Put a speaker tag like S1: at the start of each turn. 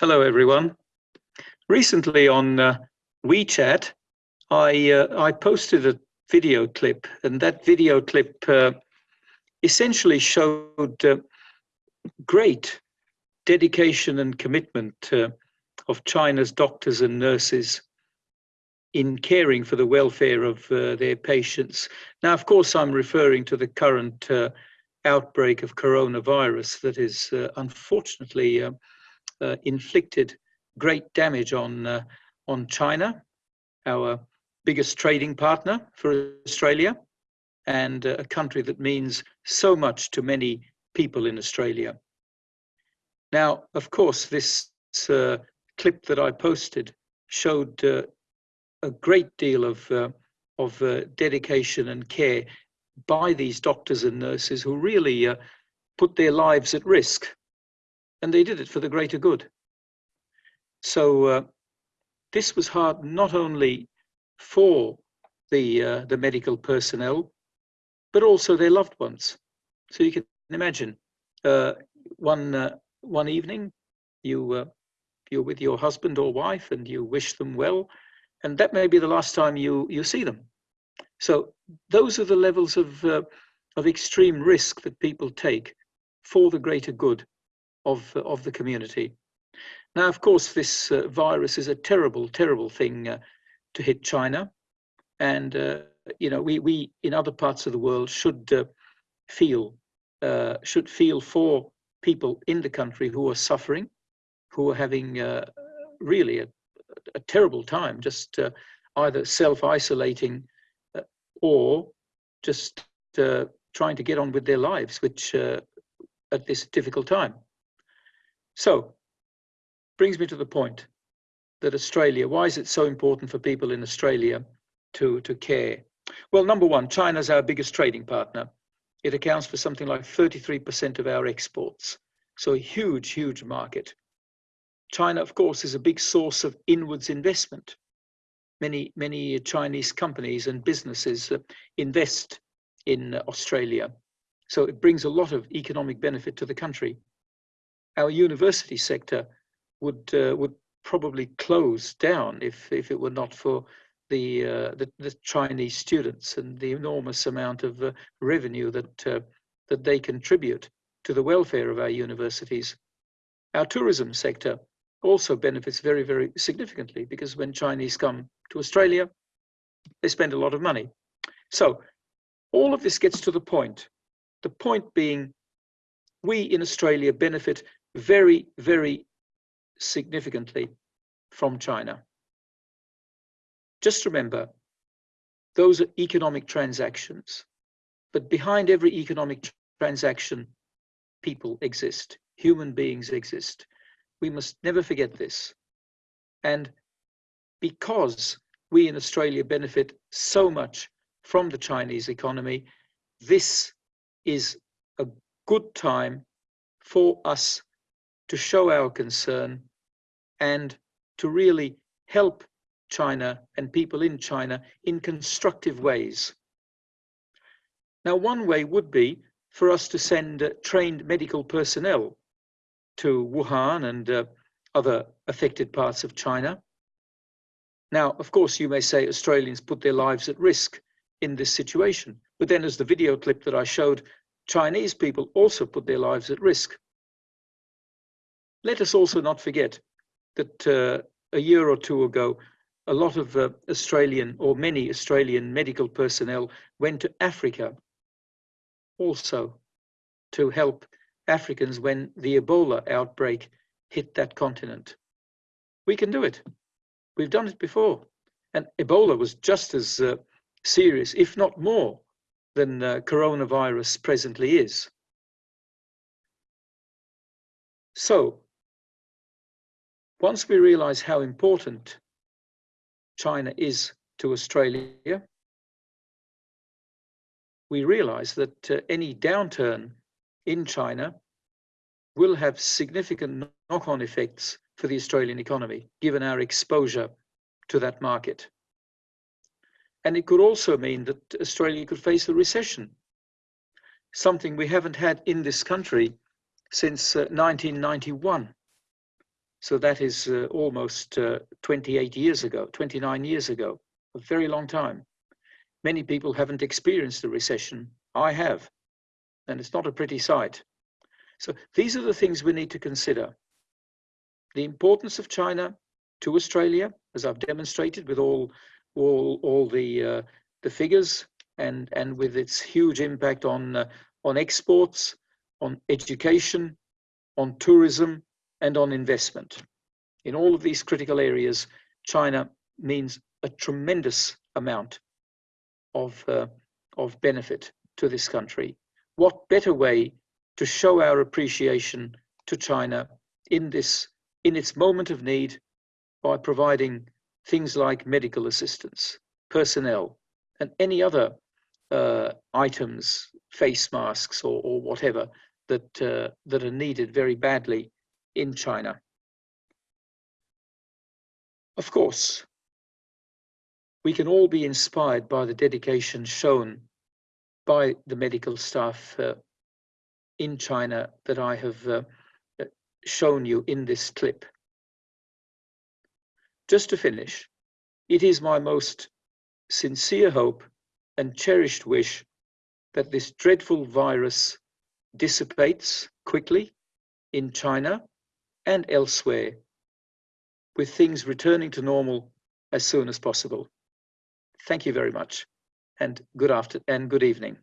S1: Hello, everyone. Recently on uh, WeChat, I, uh, I posted a video clip, and that video clip uh, essentially showed uh, great dedication and commitment uh, of China's doctors and nurses in caring for the welfare of uh, their patients. Now, of course, I'm referring to the current outbreak of coronavirus that is unfortunately uh, inflicted great damage on, uh, on China, our biggest trading partner for Australia, and uh, a country that means so much to many people in Australia. Now, of course, this uh, clip that I posted showed uh, a great deal of, of dedication and care by these doctors and nurses who really put their lives at risk and they did it for the greater good. So uh, this was hard not only for the uh, the medical personnel, but also their loved ones. So you can imagine uh, one uh, one evening you uh, you're with your husband or wife and you wish them well, and that may be the last time you you see them. So those are the levels of uh, of extreme risk that people take for the greater good of, of the community. Now, of course, this uh, virus is a terrible, terrible thing uh, to hit China. And, uh, you know, we, we in other parts of the world should uh, feel, uh, should feel for people in the country who are suffering, who are having uh, really a, a, terrible time, just either self-isolating or just trying to get on with their lives, which at this difficult time. So, brings me to the point that Australia, why is it so important for people in Australia to, to care? Well, number one, China's our biggest trading partner. It accounts for something like 33% of our exports. So a huge, huge market. China, of course, is a big source of inwards investment. Many, many Chinese companies and businesses uh, invest in Australia. So it brings a lot of economic benefit to the country our university sector would uh, would probably close down if if it were not for the uh, the, the, Chinese students and the enormous amount of uh, revenue that uh, that they contribute to the welfare of our universities. Our tourism sector also benefits very very significantly because when Chinese come to Australia, they spend a lot of money. So all of this gets to the point. The point being, we in Australia benefit very, very significantly from China. Just remember, those are economic transactions. But behind every economic transaction, people exist, human beings exist. We must never forget this. And because we in Australia benefit so much from the Chinese economy, this is a good time for us to show our concern and to really help China and people in China in constructive ways. Now, one way would be for us to send uh, trained medical personnel to Wuhan and uh, other affected parts of China. Now, of course, you may say Australians put their lives at risk in this situation. But then as the video clip that I showed, Chinese people also put their lives at risk. Let us also not forget that uh, a year or two ago, a lot of uh, Australian or many Australian medical personnel went to Africa also to help Africans when the Ebola outbreak hit that continent. We can do it. We've done it before. And Ebola was just as uh, serious, if not more, than uh, coronavirus presently is. So once we realize how important China is to Australia, we realize that uh, any downturn in China will have significant knock-on effects for the Australian economy, given our exposure to that market. And it could also mean that Australia could face a recession, something we haven't had in this country since uh, 1991 So that is uh, almost uh, 28 years ago, 29 years ago, a very long time. Many people haven't experienced a recession. I have, and it's not a pretty sight. So these are the things we need to consider. The importance of China to Australia, as I've demonstrated with all, all, all the, uh, the figures and, and with its huge impact on, uh, on exports, on education, on tourism, and on investment. In all of these critical areas, China means a tremendous amount of, uh, of benefit to this country. What better way to show our appreciation to China in this in its moment of need by providing things like medical assistance, personnel, and any other uh, items, face masks or, or whatever that uh, that are needed very badly in China. Of course, we can all be inspired by the dedication shown by the medical staff uh, in China that I have uh, shown you in this clip. Just to finish, it is my most sincere hope and cherished wish that this dreadful virus dissipates quickly in China and elsewhere, with things returning to normal as soon as possible. Thank you very much and good after and good evening.